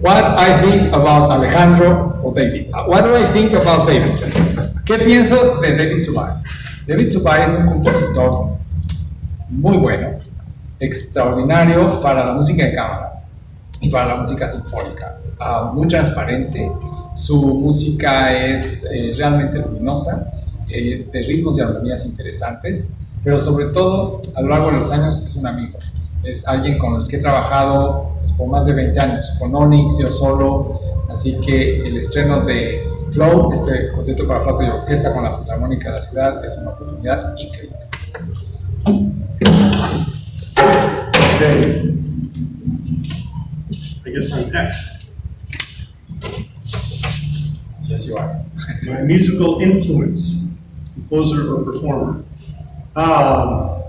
What I think about Alejandro o David. What do I think about David? ¿Qué pienso de David Subay? David Subay es un compositor muy bueno, extraordinario para la música de cámara y para la música sinfónica. Uh, muy transparente, su música es eh, realmente luminosa, eh, de ritmos y armonías interesantes, pero sobre todo a lo largo de los años es un amigo. Es alguien con el que he trabajado pues, por más de 20 años, con Onyx, yo solo, así que el estreno de Flow, este concierto para flauta y orquesta con la Filarmónica de la ciudad, es una oportunidad increíble. Okay. I guess I'm next. Yes, you are. My musical influence, composer or performer. Um,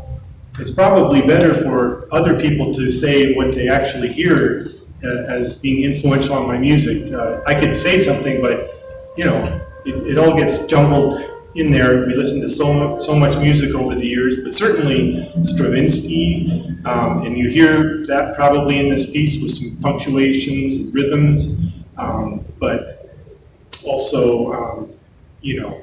it's probably better for other people to say what they actually hear uh, as being influential on my music. Uh, I could say something, but you know, it, it all gets jumbled in there. We listen to so much, so much music over the years, but certainly Stravinsky, um, and you hear that probably in this piece with some punctuations and rhythms, um, but also, um, you know,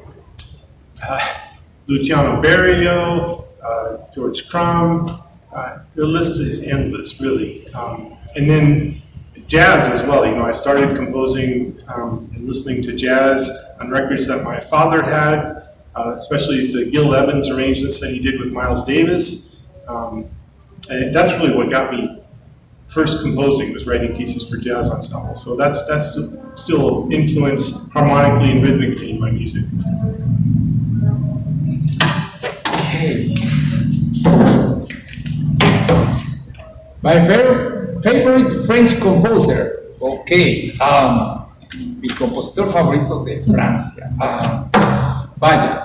uh, Luciano Berio, uh, George Crumb, uh, the list is endless, really. Um, and then jazz as well. You know, I started composing um, and listening to jazz on records that my father had, uh, especially the Gil Evans arrangements that he did with Miles Davis. Um, and that's really what got me first composing was writing pieces for jazz ensemble. So that's that's still influence harmonically and rhythmically in my music. My favorite, French composer. Ok. Um, mi compositor favorito de Francia. Um, vaya.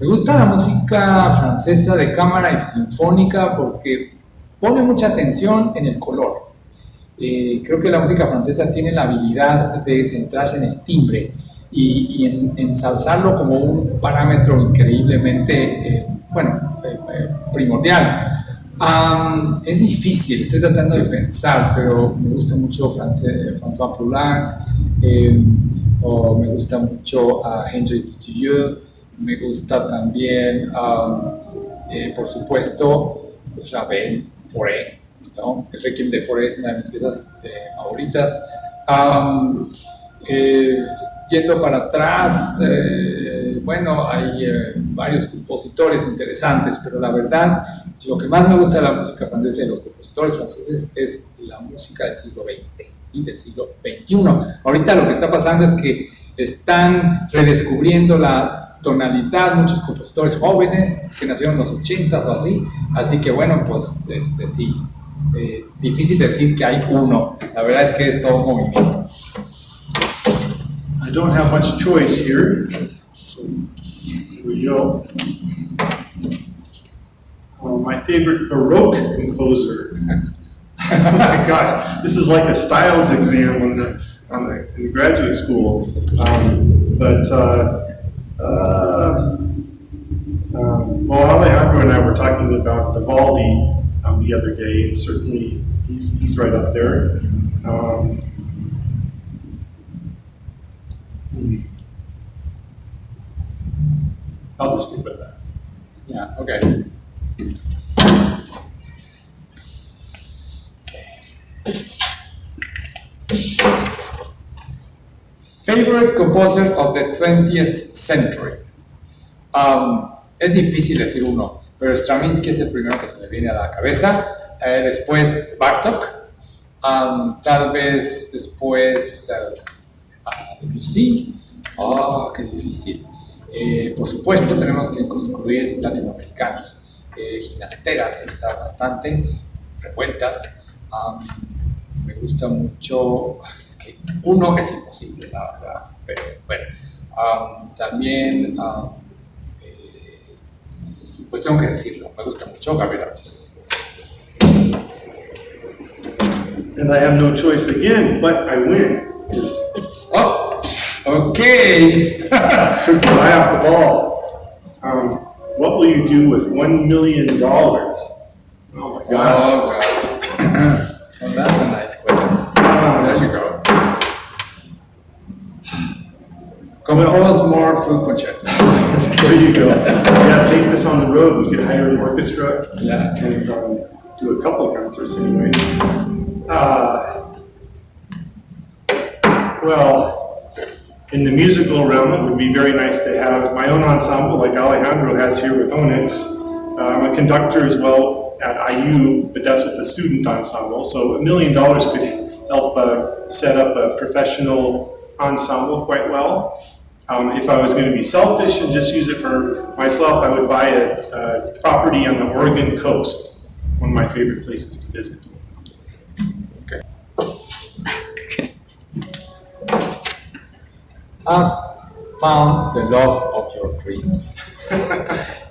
Me gusta la música francesa de cámara y sinfónica porque pone mucha atención en el color. Eh, creo que la música francesa tiene la habilidad de centrarse en el timbre y, y en, ensalzarlo como un parámetro increíblemente, eh, bueno, eh, eh primordial. Um, es difícil, estoy tratando de pensar, pero me gusta mucho France, François Poulain, eh, o me gusta mucho a Henry Dutilleux, me gusta también, um, eh, por supuesto, Ravel, Fauré, ¿no? El Requiem de Fauré es una de mis piezas eh, favoritas. Eh, yendo para atrás, eh, bueno, hay eh, varios compositores interesantes, pero la verdad, lo que más me gusta de la música francesa y de los compositores franceses es la música del siglo XX y del siglo XXI. Ahorita lo que está pasando es que están redescubriendo la tonalidad, muchos compositores jóvenes que nacieron en los 80s o así, así que bueno, pues este, sí, eh, difícil decir que hay uno, la verdad es que es todo un movimiento. I don't have much choice here, go. Uh, my favorite Baroque composer. oh my gosh, this is like a styles exam on the, on the, in graduate school. Um, but, uh, uh, um, well, Alejandro and I were talking about Vivaldi um, the other day, and certainly he's, he's right up there. Um, I'll just stick with that. Yeah, okay. Favorite composer of the 20th century. Um, es difícil decir uno, pero Stravinsky es el primero que se me viene a la cabeza. Eh, después Bartok. Um, tal vez después uh, Debussy. Oh, qué difícil. Eh, por supuesto, tenemos que incluir latinoamericanos. Eh, Ginastera me gusta bastante, revueltas. Um, me gusta mucho, es que uno es imposible, la verdad, pero bueno. Um, también, um, eh, pues tengo que decirlo, me gusta mucho Gabriel Ortiz. And I have no choice again, but I win. Oh, ok. super high off the ball. Um, what will you do with one million dollars? Oh my gosh. Oh, God. Well, that's a nice question. There you go. Compose more flute concertos. There you go. Yeah, take this on the road. We could hire an orchestra Yeah. and um, do a couple of concerts anyway. Uh, well, in the musical realm, it would be very nice to have my own ensemble like Alejandro has here with Onyx. I'm a conductor as well at IU, but that's with the student ensemble. So a million dollars could help uh, set up a professional ensemble quite well. Um, if I was going to be selfish and just use it for myself, I would buy a, a property on the Oregon coast, one of my favorite places to visit. I've found the love of your dreams.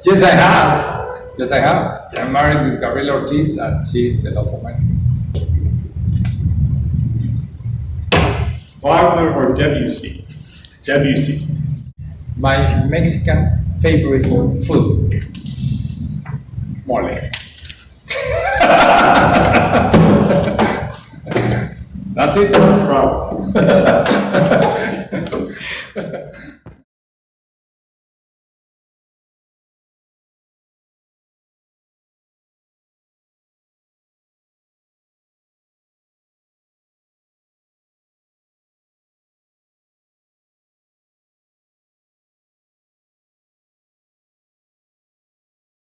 yes, I have. Yes, I have. I'm married with Gabriela Ortiz, and she's the love of my dreams. Wagner or Debussy? Debussy. My Mexican favorite food, mole. That's it. Problem.